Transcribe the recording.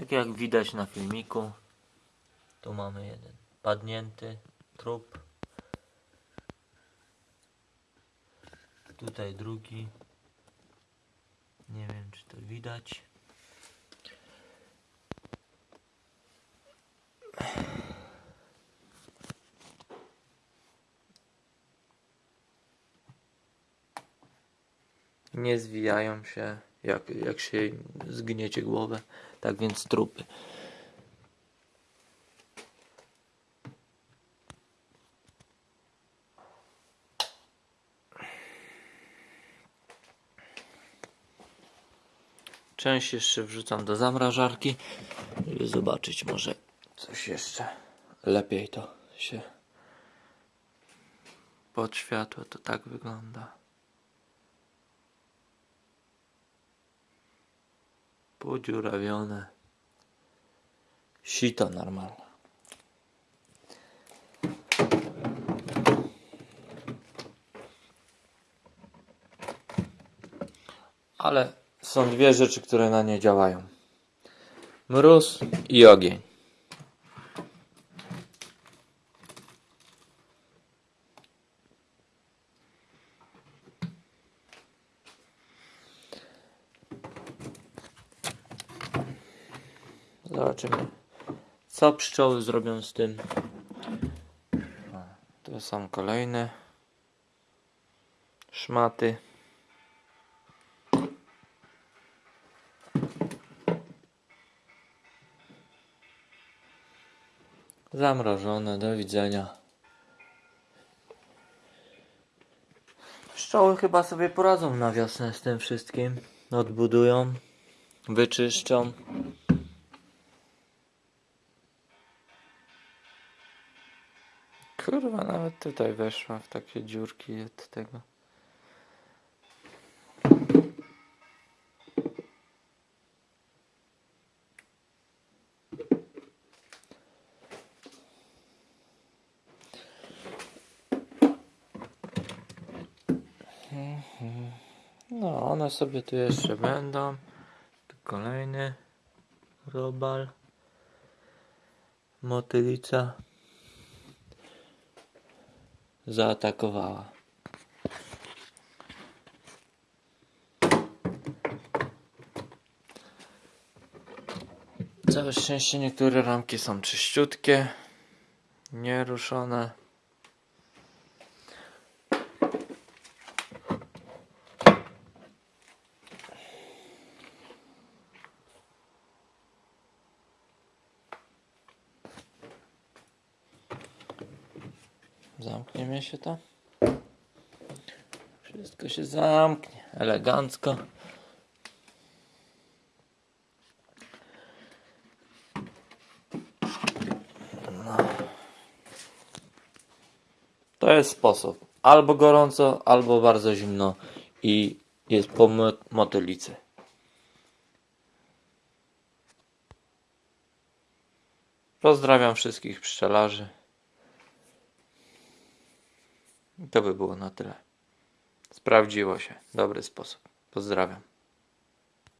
Tak jak widać na filmiku, tu mamy jeden padnięty trup. Tutaj drugi. Nie wiem czy to widać. Nie zwijają się jak, jak się zgniecie głowę. Tak więc trupy. Część jeszcze wrzucam do zamrażarki, żeby zobaczyć może coś jeszcze lepiej to się pod światło to tak wygląda. Podziurawione. Sito normalne. Ale są dwie rzeczy, które na nie działają. Mróz i ogień. Zobaczymy, co pszczoły zrobią z tym. O, Tu są kolejne szmaty. Zamrożone, do widzenia. Pszczoły chyba sobie poradzą na wiosnę z tym wszystkim. Odbudują, wyczyszczą. Kurwa, nawet tutaj weszła w takie dziurki od tego. No, one sobie tu jeszcze będą. Tu kolejny robal. Motylica zaatakowała. Całe szczęście niektóre ramki są czyściutkie, nieruszone. Zamkniemy się to. Wszystko się zamknie elegancko. No. To jest sposób. Albo gorąco, albo bardzo zimno i jest po mo- motylicy. Pozdrawiam wszystkich pszczelarzy. I To by było na tyle. Sprawdziło się. Dobry sposób. Pozdrawiam.